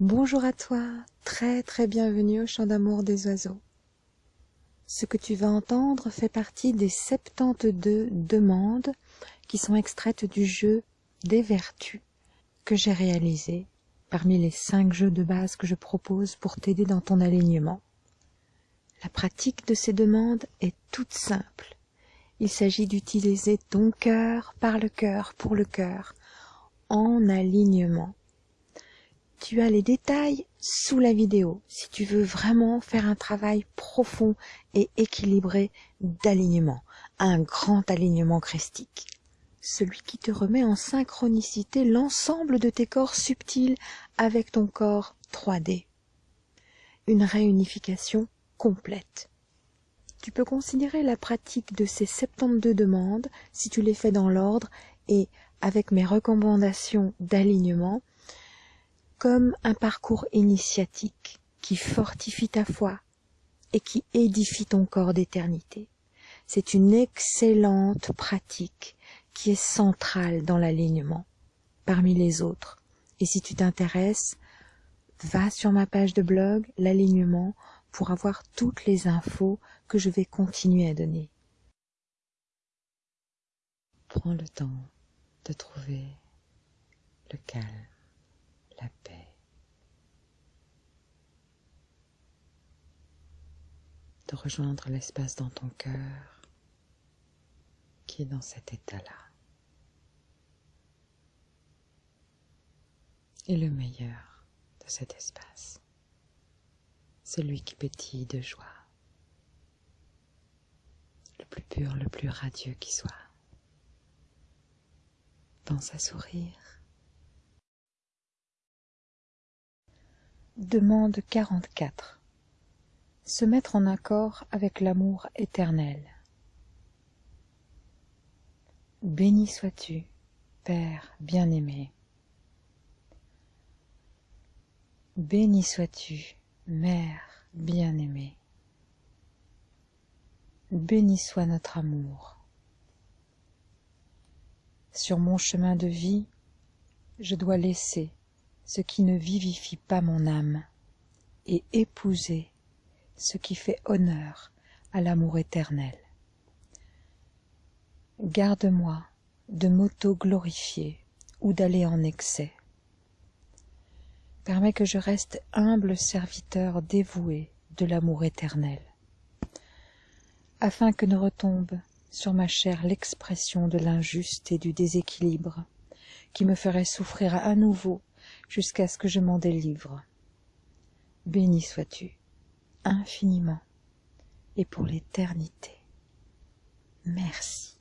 Bonjour à toi, très très bienvenue au chant d'amour des oiseaux. Ce que tu vas entendre fait partie des 72 demandes qui sont extraites du jeu des vertus que j'ai réalisé parmi les 5 jeux de base que je propose pour t'aider dans ton alignement. La pratique de ces demandes est toute simple. Il s'agit d'utiliser ton cœur par le cœur pour le cœur en alignement tu as les détails sous la vidéo si tu veux vraiment faire un travail profond et équilibré d'alignement, un grand alignement christique. Celui qui te remet en synchronicité l'ensemble de tes corps subtils avec ton corps 3D. Une réunification complète. Tu peux considérer la pratique de ces 72 demandes, si tu les fais dans l'ordre et avec mes recommandations d'alignement, comme un parcours initiatique qui fortifie ta foi et qui édifie ton corps d'éternité. C'est une excellente pratique qui est centrale dans l'alignement parmi les autres. Et si tu t'intéresses, va sur ma page de blog, l'alignement, pour avoir toutes les infos que je vais continuer à donner. Prends le temps de trouver le calme la paix. De rejoindre l'espace dans ton cœur qui est dans cet état-là. Et le meilleur de cet espace, celui qui pétille de joie, le plus pur, le plus radieux qui soit. Pense à sourire Demande 44. Se mettre en accord avec l'amour éternel. Béni sois-tu, Père bien-aimé. Béni sois-tu, Mère bien-aimée. Béni soit notre amour. Sur mon chemin de vie, je dois laisser ce qui ne vivifie pas mon âme, et épouser ce qui fait honneur à l'amour éternel. Garde-moi de m'auto-glorifier ou d'aller en excès. Permets que je reste humble serviteur dévoué de l'amour éternel, afin que ne retombe sur ma chair l'expression de l'injuste et du déséquilibre, qui me ferait souffrir à nouveau jusqu'à ce que je m'en délivre. Béni sois-tu, infiniment, et pour l'éternité. Merci.